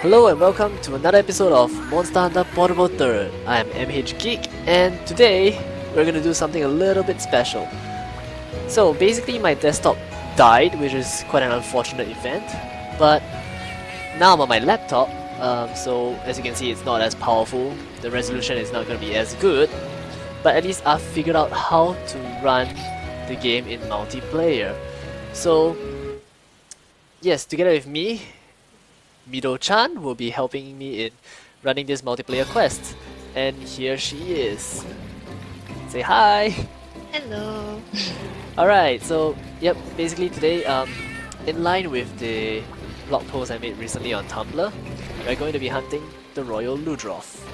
Hello and welcome to another episode of Monster Hunter Portable 3rd. I am MH Geek and today we're gonna do something a little bit special. So basically my desktop died, which is quite an unfortunate event, but now I'm on my laptop, um, so as you can see it's not as powerful, the resolution is not gonna be as good, but at least I've figured out how to run the game in multiplayer. So yes, together with me, Mido-chan will be helping me in running this multiplayer quest. And here she is. Say hi! Hello. Alright, so yep, basically today, um, in line with the blog post I made recently on Tumblr, we're going to be hunting the Royal Ludroth,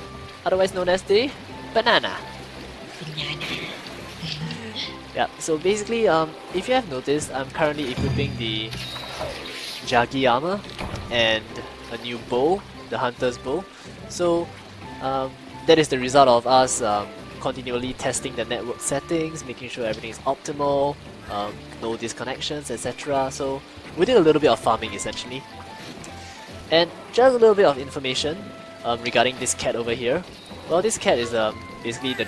otherwise known as the Banana. Banana. Yeah, so basically, um, if you have noticed, I'm currently equipping the Jagi armor and a new bow, the Hunter's bow. So um, that is the result of us um, continually testing the network settings, making sure everything is optimal, um, no disconnections, etc. So we did a little bit of farming essentially. And just a little bit of information um, regarding this cat over here. Well, this cat is um, basically the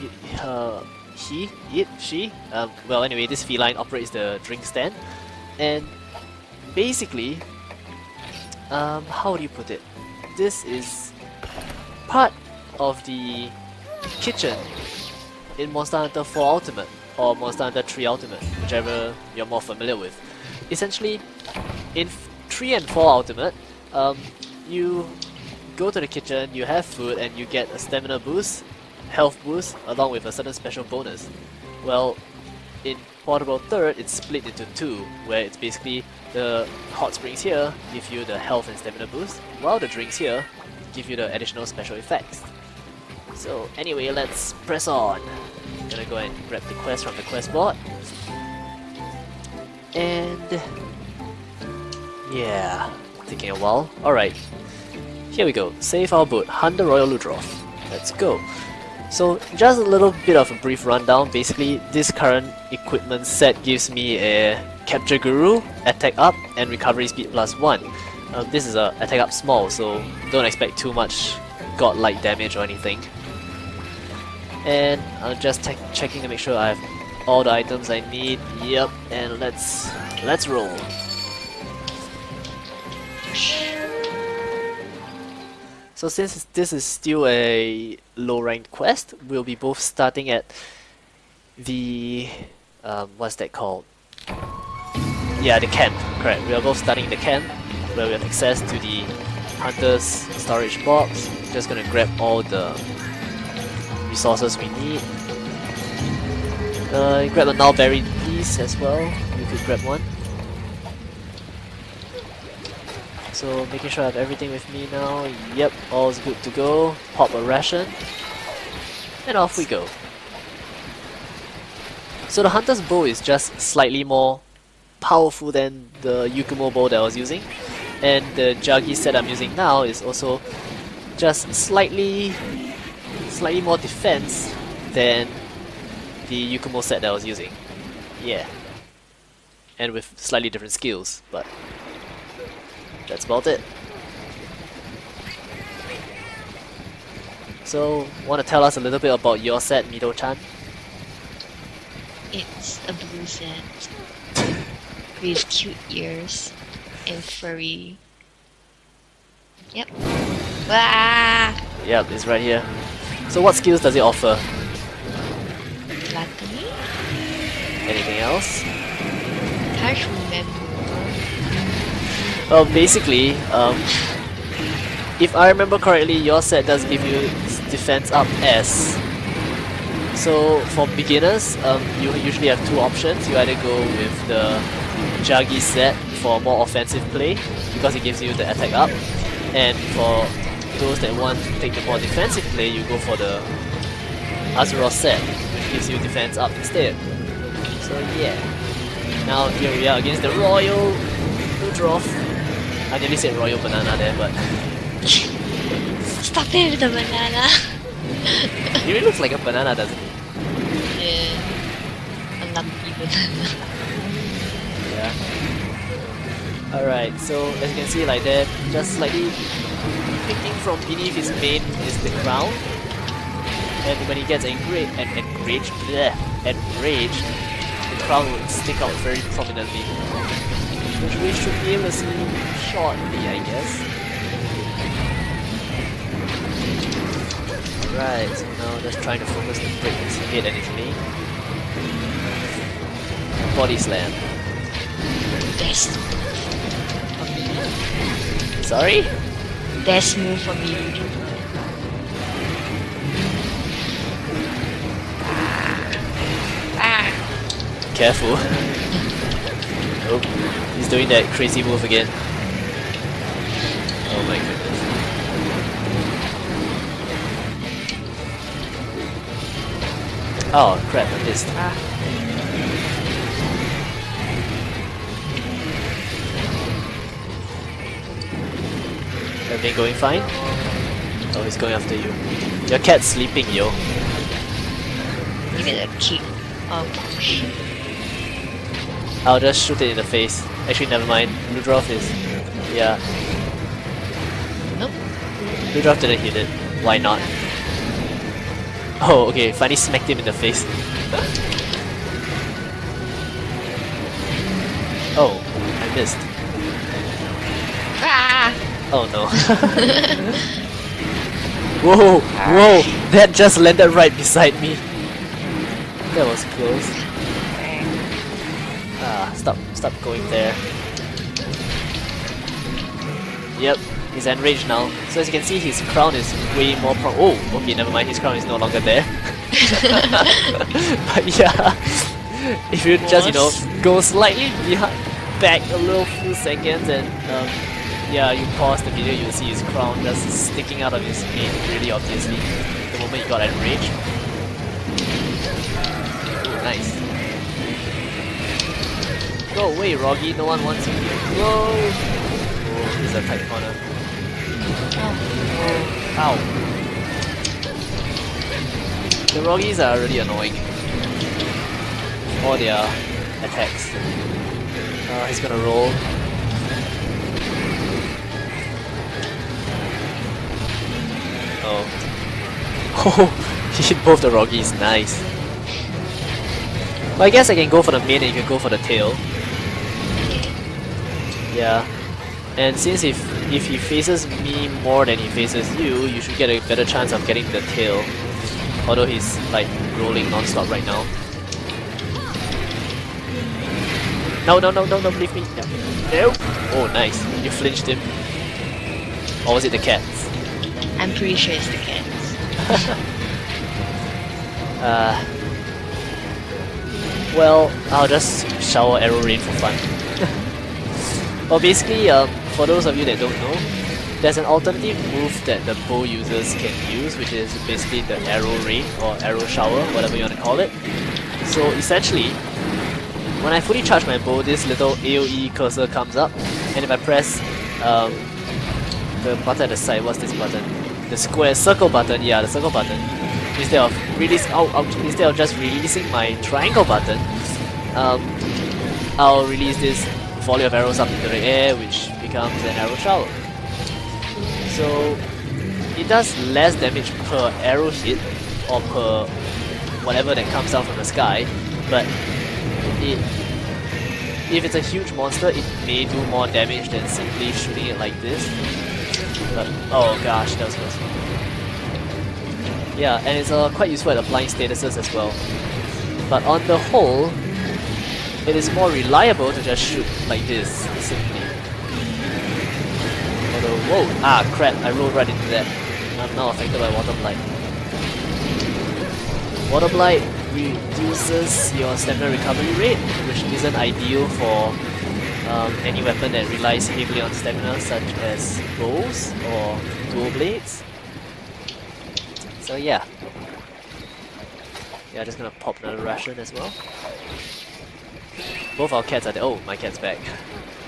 he, uh, he, it, she. Um, well, anyway, this feline operates the drink stand, and basically, um, how do you put it? This is part of the kitchen in Monster Hunter 4 Ultimate or Monster Hunter 3 Ultimate, whichever you're more familiar with. Essentially, in 3 and 4 Ultimate, um, you go to the kitchen, you have food, and you get a stamina boost, health boost, along with a certain special bonus. Well, in Portable 3rd, it's split into two, where it's basically the hot springs here give you the health and stamina boost, while the drinks here give you the additional special effects. So anyway, let's press on. I'm Gonna go and grab the quest from the quest board. And... Yeah, taking a while. Alright, here we go. Save our boat, hunt the Royal Ludroth. Let's go. So just a little bit of a brief rundown. Basically, this current equipment set gives me a Capture Guru, Attack Up, and Recovery Speed plus 1. Uh, this is a Attack Up small, so don't expect too much godlike damage or anything. And I'm just checking to make sure I have all the items I need. Yep, and let's let's roll. So since this is still a low ranked quest, we'll be both starting at the um, what's that called? Yeah, the camp. Correct. We are both starting the camp where we have access to the hunter's storage box. Just gonna grab all the resources we need. Uh, grab a Nullberry piece as well. You could grab one. So making sure I have everything with me now. Yep, all's good to go. Pop a ration. And off we go. So the Hunter's Bow is just slightly more powerful than the Yukumo bow that I was using. And the Jagi set I'm using now is also just slightly slightly more defense than the Yukumo set that I was using. Yeah. And with slightly different skills, but that's about it. So, want to tell us a little bit about your set, Mido-chan? It's a blue set with cute ears and furry. Yep. Wah! Yep, it's right here. So what skills does it offer? Gluttony? Anything else? Can't remember. Well, basically, um, if I remember correctly, your set does give you defense up S. So for beginners, um, you usually have two options. You either go with the Jagi set for more offensive play because it gives you the attack up, and for those that want to take the more defensive play, you go for the Arzuros set, which gives you defense up instead. So yeah. Now here we are against the Royal Ludroth. I nearly said Royal Banana there, but Stop it with the banana! it really looks like a banana, doesn't it? yeah. A lumpy banana. Yeah. Alright, so as you can see like that, just slightly peeking from beneath his mane is the crown. And when he gets angry and enraged, bleh, enraged, the crown would stick out very prominently. Which we should be see shortly, I guess. Right, so now just trying to focus the head and his. Body slam. Best. Sorry? Best move for me. Ah. Careful. oh, he's doing that crazy move again. Oh my goodness. Oh crap, I missed. Ah. Everything going fine? Oh, he's going after you. Your cat's sleeping, yo. Give it a kick. Oh gosh. I'll just shoot it in the face. Actually, never mind. Ludroth is... Yeah. Nope. Ludroth didn't hit it. Why not? Oh, okay. Finally smacked him in the face. oh, I missed. Ah! Oh no. whoa, whoa! That just landed right beside me. That was close. Stop, stop going there. Yep, he's enraged now. So as you can see, his crown is way more pro- Oh, okay, never mind, his crown is no longer there. but yeah, if you just, you know, go slightly behind, back a little few seconds and um, yeah, you pause the video, you'll see his crown just sticking out of his mane really obviously the moment he got enraged. Ooh, nice. Go away, Roggy, no one wants you here. Whoa! Oh, this is a tight corner. Oh. Ow. The Roggies are really annoying. All their attacks. Uh, he's gonna roll. Oh. Oh, he hit both the Roggies, nice. But I guess I can go for the mane and you can go for the tail. Yeah. And since if if he faces me more than he faces you, you should get a better chance of getting the tail. Although he's like rolling non-stop right now. No, no, no, no, no, leave me. No. Nope. Oh, nice. You flinched him. Or was it the cats? I'm pretty sure it's the cats. Uh, well, I'll just shower arrow rain for fun. Well, basically, um, for those of you that don't know, there's an alternative move that the bow users can use, which is basically the arrow rain or arrow shower, whatever you want to call it. So essentially, when I fully charge my bow, this little AoE cursor comes up, and if I press um, the button at the side, what's this button? The square circle button, yeah, the circle button. Instead of release, instead of just releasing my triangle button, um, I'll release this volley of arrows up into the air, which becomes an arrow shower. So it does less damage per arrow hit or per whatever that comes down from the sky, but it if it's a huge monster, it may do more damage than simply shooting it like this. But, oh gosh, that was close. Yeah, and it's uh, quite useful at applying statuses as well. But on the whole, it is more reliable to just shoot like this, simply. Although, whoa, ah crap, I rolled right into that. I'm now affected by Water Blight. Water Blight reduces your stamina recovery rate, which isn't ideal for um, any weapon that relies heavily on stamina, such as bows or dual blades. So yeah. Yeah, just gonna pop another ration as well. Both our cats are there. Oh, my cat's back.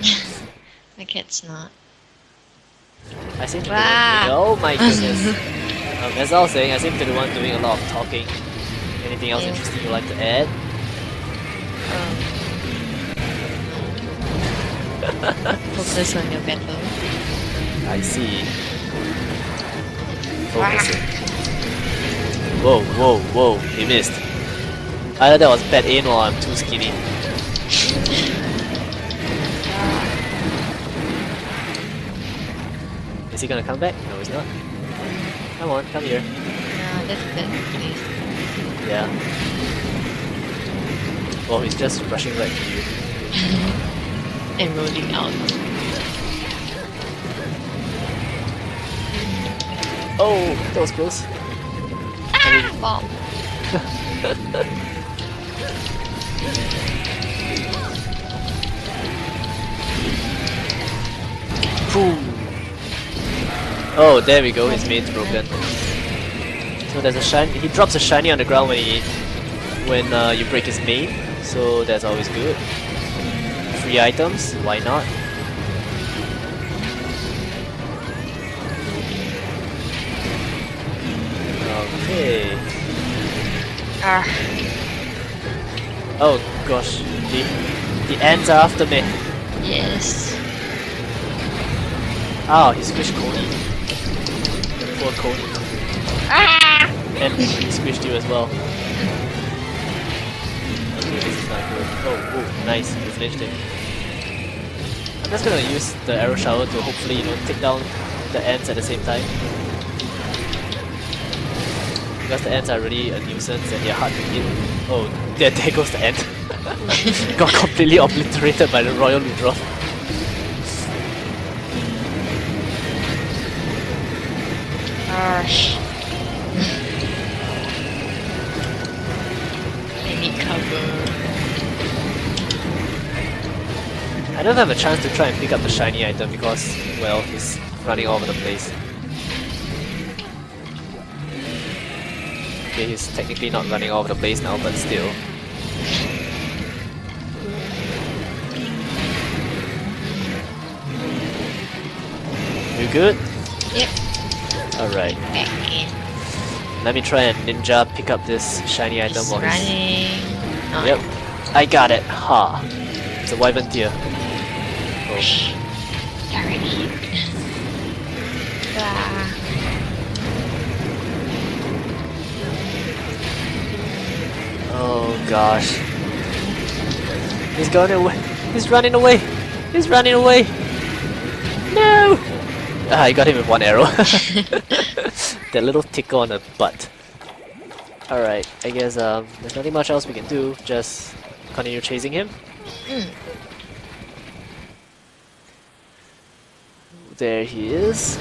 My cat's not. I seem to be the one Oh my goodness. um, as I was saying, I seem to be the one doing a lot of talking. Anything else Yeah. interesting you'd like to add? Um, Focus on your battle. I see. Focusing. Whoa, whoa, whoa, he missed. Either that was bad aim or I'm too skinny. Is he gonna come back? No, he's not. Come on, come here. No, that's bad. Yeah. Oh, he's just rushing right to you. And rolling out. Oh, that was close. Ah, I mean, Bomb. boom. Oh, there we go. His mane's broken. So there's a shine. He drops a shiny on the ground when he when uh, you break his mane. So that's always good. Free items. Why not? Okay. Ah, Oh gosh, the the ants are after me. yes. Oh, he squished Coney. Ah! And he squished you as well. Okay, this is not good. Oh, oh, nice, finished it. I'm just gonna use the arrow shower to hopefully, you know, take down the ants at the same time. Because the ants are really a nuisance and they're hard to hit. Oh, there, there goes the ant. Got completely obliterated by the royal Ludroth. Gosh. I need cover. I don't have a chance to try and pick up the shiny item because, well, he's running all over the place. Okay, he's technically not running all over the place now, but still. You good? Yep, Alright, let me try and ninja pick up this shiny item He's while he's... No, Yep, I got it. Ha! It's a wyvern tear. Oh. Ah. Oh gosh. He's going away. He's running away. He's running away. No! Ah, I got him with one arrow. that little tickle on the butt. Alright, I guess um, there's nothing much else we can do, just continue chasing him. Mm. There he is.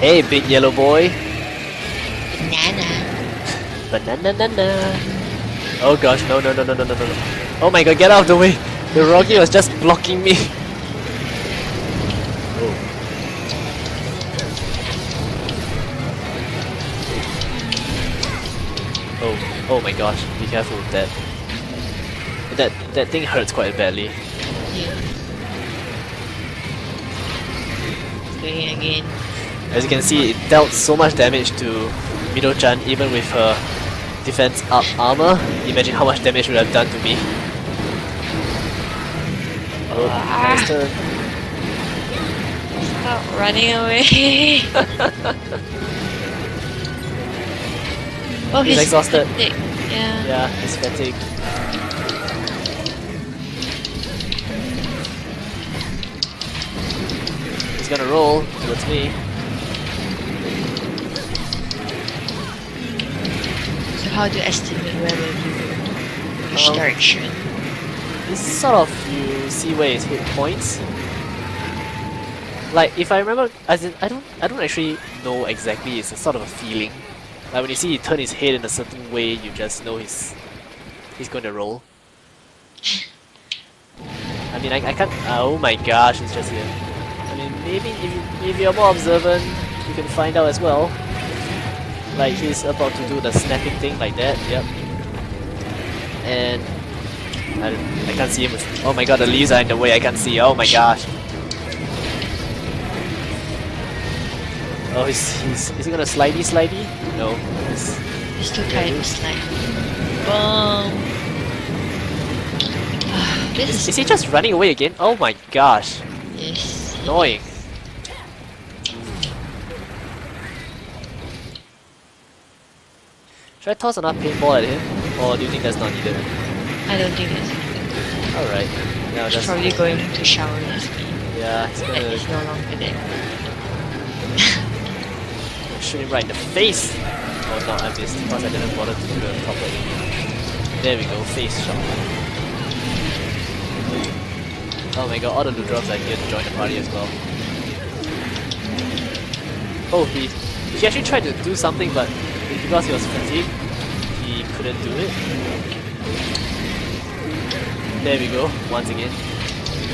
Hey, big yellow boy. Banana. Banana. -na. Oh gosh, no, no, no, no, no, no, no. Oh my god, get out of the way! The Rocky was just blocking me. Oh, my gosh, be careful with that. That that thing hurts quite badly. Yeah. Again. As you can see, it dealt so much damage to Mido-chan even with her defense up armor. Imagine how much damage it would have done to me. Oh, nice ah. turn. Stop running away. oh, He's exhausted. fatigued. Yeah. Yeah, he's fatigued. He's gonna roll towards me. So how do you estimate where will you which Um, direction? It's sort of you see where his hit points. Like if I remember, as in I don't, I don't actually know exactly. It's a sort of a feeling. Like when you see he turn his head in a certain way, you just know he's he's going to roll. I mean, I, I can't. Uh, oh my gosh, it's just here. I mean, maybe if you, if you're more observant, you can find out as well. Like he's about to do the snapping thing like that. Yep. And I, I can't see him. Oh my god, the leaves are in the way. I can't see. Oh my gosh. Oh, he's, he's is he gonna slidey slidey? No. He's, He's still trying to slide. Boom. Ah, this Is, is he just running away again? Oh my gosh. Yes. Annoying. Should I toss another paintball at him? Or do you think that's not needed? I don't think it's Alright. Yeah, He's that's probably going to shower as me. Yeah, he's gonna he's no longer there. Shoot him right in the face! Oh no, I missed because I didn't bother to do the proper aim. There we go, face shot. Oh my god, all the Ludroths are here to join the party as well. Oh, he, he actually tried to do something but because he was fatigued, he couldn't do it. There we go, once again.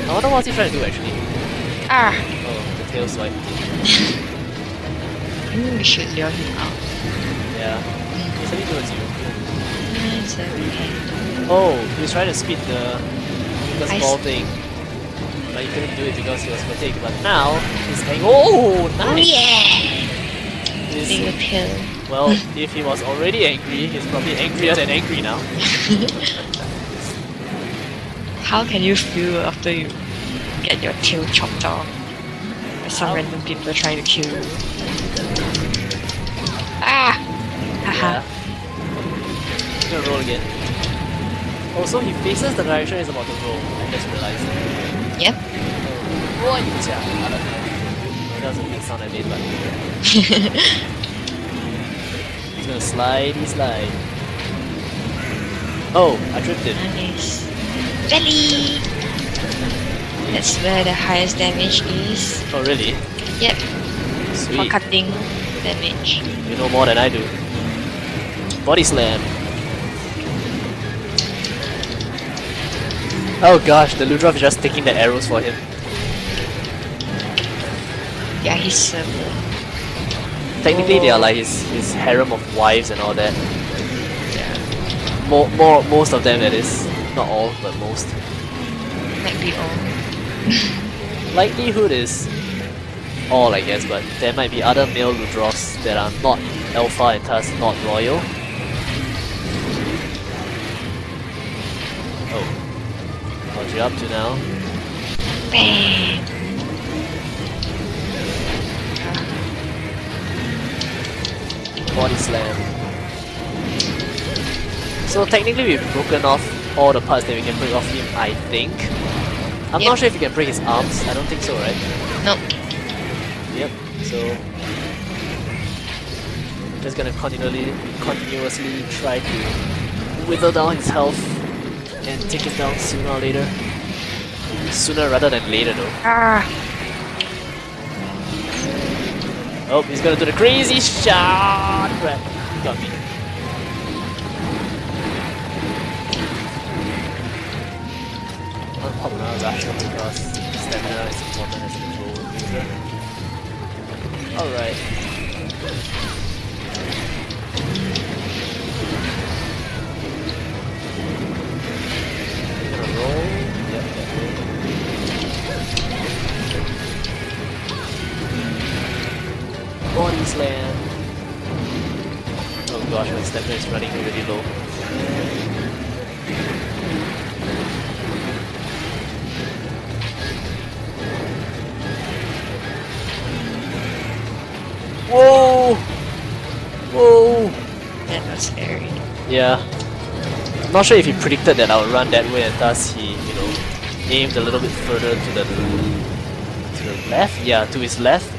I wonder what he's trying to do actually. Ah! Oh, the tail swipe. I think we should lure him out. Yeah. He's heading towards you. It's okay. Oh, he was trying to speed the the I small thing. But he couldn't do it because he was fatigued. But now he's hang Oh Oh nice! yeah! Appeal. well, if he was already angry, he's probably angrier than angry now. How can you feel after you get your tail chopped off by some How? random people trying to kill you? Haha. Yeah. He's gonna roll again. Also, he faces the direction he's about to roll. I just realized. Yep. Oh, what you? I don't know. Was a big sound I made, but he's gonna slide, he slide. Oh, I tripped him. nice. Belly! That's where the highest damage is. Oh, really? Yep. For cutting damage. You know more than I do. Body slam. Oh gosh, the Ludroth is just taking the arrows for him. Yeah, he's um, Technically, they are like his, his harem of wives and all that. Yeah. More, more, most of them that is. Not all, but most. might be all. Likelihood is all, I guess, but there might be other male Ludroths that are not alpha and thus not royal. Oh. What you up to now? Bang! Body slam. So technically we've broken off all the parts that we can break off him, I think. I'm Yep. not sure if we can break his arms, I don't think so, right? Nope. Yep, so... Just gonna continually, continuously try to whittle down his health and take him down sooner or later. Sooner rather than later though. Ah! Oh, he's gonna do the crazy shot! Crap, got me. I'll pop another Ratchet because stamina is important as a control user. Alright. Is running really low. Whoa! Whoa! That was scary. Yeah. I'm not sure if he predicted that I would run that way and thus he, you know, aimed a little bit further to the to the left? Yeah, to his left.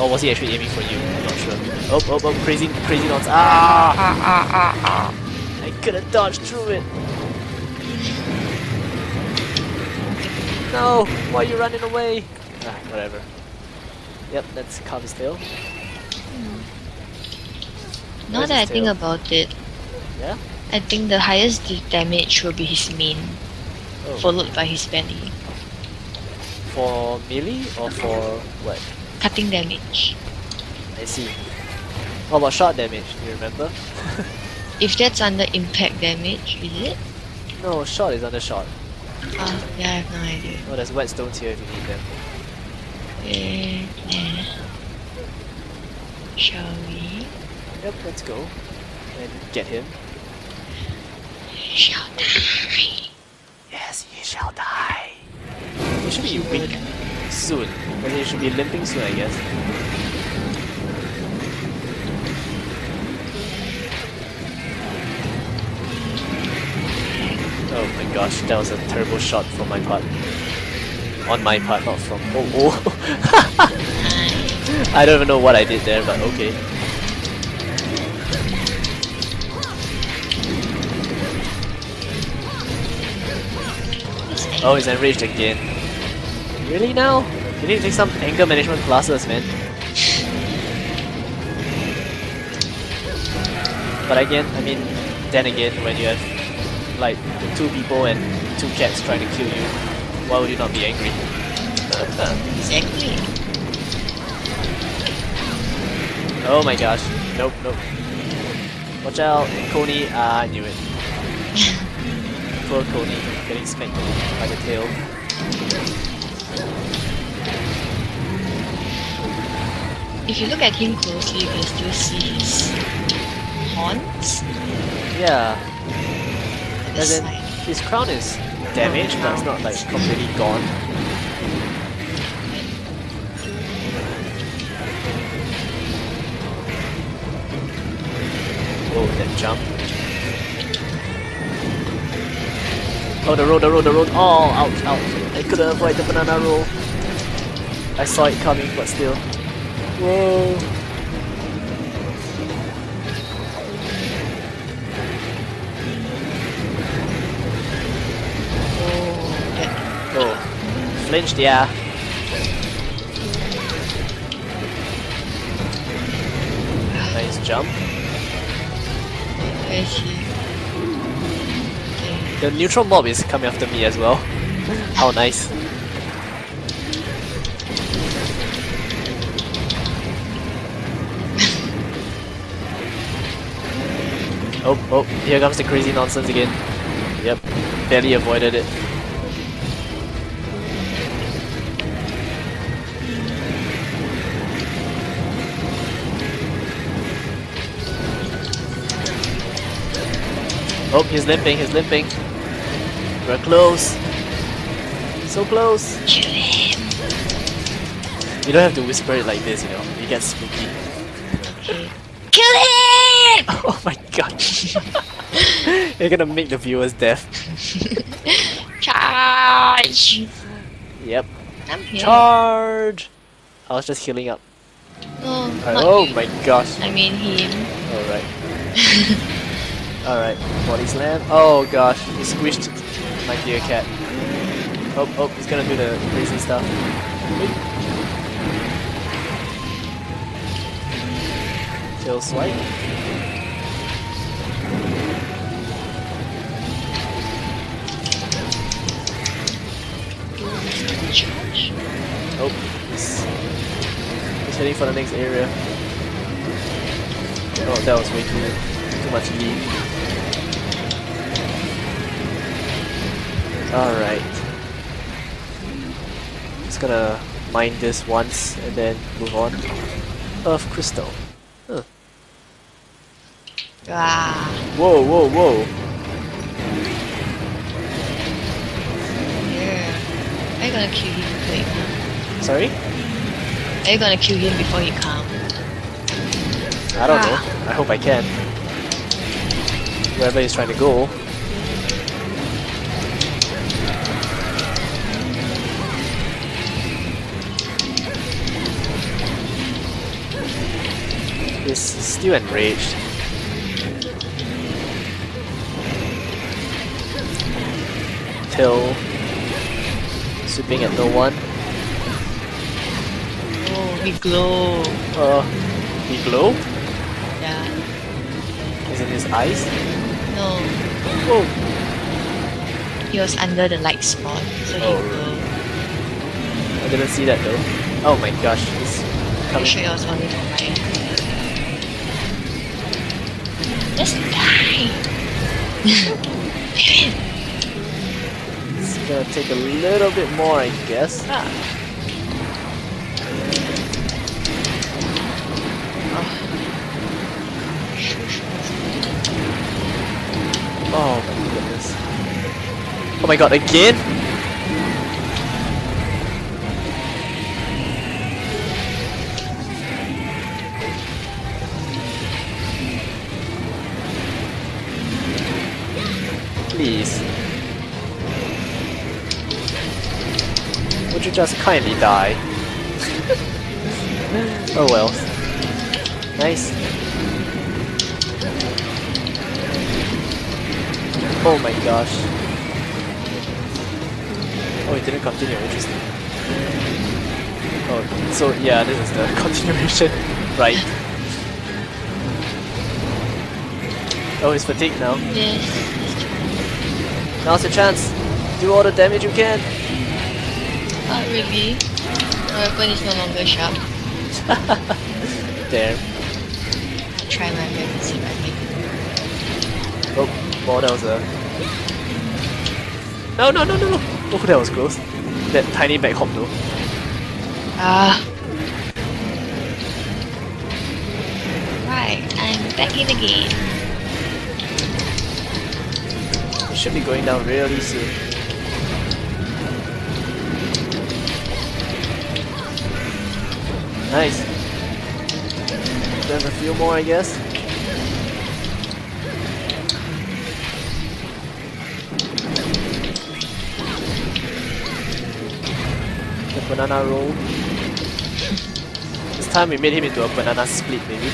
Or was he actually aiming for you? I'm not sure. Oh, oh, oh, crazy, crazy knots. Ah! Ah ah ah ah. I could have dodged through it. No! Why are you running away? Ah, whatever. Yep, that's carve his tail. Now that I his think about it, Yeah? I think the highest damage will be his mane, Oh. followed by his belly. For melee or for what? Cutting damage. I see. What about shot damage? Do you remember? If that's under impact damage, is it? No, shot is under shot. Ah, yeah, I have no idea. Oh, there's whetstones here if you need them. Eh. Shall we? Yep, let's go. And get him. Shall die. Yes, he shall die. He should be weak soon. But he should be limping soon, I guess. Oh my gosh, that was a terrible shot from my part. On my part, not from. Oh, oh. I don't even know what I did there, but okay. Oh, he's enraged again. Really now? You need to take some anger management classes, man. But again, I mean, then again, when you have like two people and two cats trying to kill you, why would you not be angry? Exactly. Oh my gosh. Nope, nope. Watch out, Coney. Ah, I knew it. Poor Coney, getting smacked by the tail. If you look at him closely, you can still see his horns. Yeah, at the as in, his crown is damaged, but it's not like completely gone. Whoa, that jump. Oh, the road, the road, the road. Oh, ouch, ouch. I couldn't avoid the banana roll. I saw it coming, but still. Whoa. Oh, Oh, flinched, yeah. Nice jump. where is he? Okay. The neutral mob is coming after me as well. How nice. Oh, oh, here comes the crazy nonsense again. Yep, barely avoided it. Oh, he's limping, he's limping. We're close. So close. Kill him. You don't have to whisper it like this, you know. You get spooky. Kill him! Oh my god. You're gonna make the viewers deaf. Charge! Yep. I'm here. Charge! I was just healing up. No, Alright, not oh my gosh. I mean him. Alright. Alright, body slam. Oh gosh, he squished my dear cat. Oh, oh, he's gonna do the crazy stuff. Tail swipe. Oh, he's, he's heading for the next area. Oh, that was way too too much lead. Alright. Just gonna mine this once and then move on. Earth crystal. Huh. Ah, Whoa, whoa, whoa. yeah. Are you gonna kill him before he comes? Sorry? Are you gonna kill him before he comes? I don't Ah. know. I hope I can. Wherever he's trying to go. Still enraged. Till sweeping at no one. Oh, he glow. Uh, he glowed? Yeah. Is in his eyes? No, Whoa! he was under the light spot, so he Oh. glow. I didn't see that though. Oh my gosh, he's coming. sure it was only. Just die! It's gonna take a little bit more, I guess. Ah. Oh my goodness. Oh my god, again? Just kindly die? oh well. Nice. Oh my gosh. Oh, it didn't continue, interesting. Oh, so yeah, this is the continuation, right? Oh, he's fatigued now. Yes. Now's your chance. Do all the damage you can. Not really. My weapon is no longer sharp. Damn. I'll try my best to see if I can. Oh, oh, that was a. No, no, no, no, no! Oh, that was close. That tiny back hop though. Ah. Right, I'm back in the game. Should be going down really soon. Nice. There's a few more, I guess. The banana roll. This time we made him into a banana split, maybe.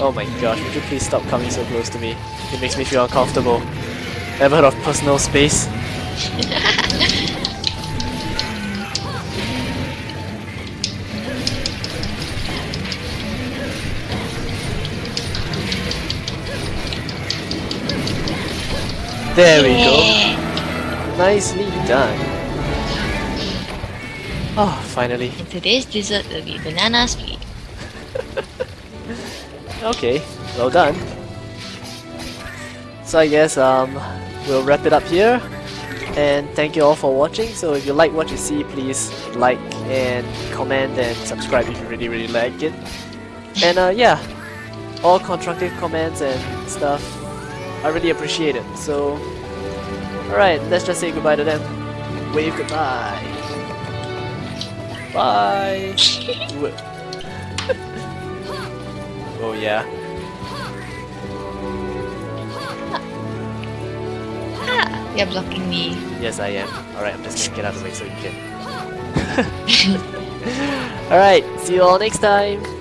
Oh my gosh, would you please stop coming so close to me? It makes me feel uncomfortable. Ever heard of personal space? There we go. Nicely done. Oh, finally. And today's dessert will be banana split. Okay, well done. So I guess um, we'll wrap it up here. And thank you all for watching. So if you like what you see, please like and comment and subscribe if you really really like it. And uh, yeah, all constructive comments and stuff, I really appreciate it. So, alright, let's just say goodbye to them. Wave goodbye. Bye. Oh yeah. Ah, you're blocking me. Yes, I am. Alright, I'm just gonna get out of the way so you can. Alright, see you all next time.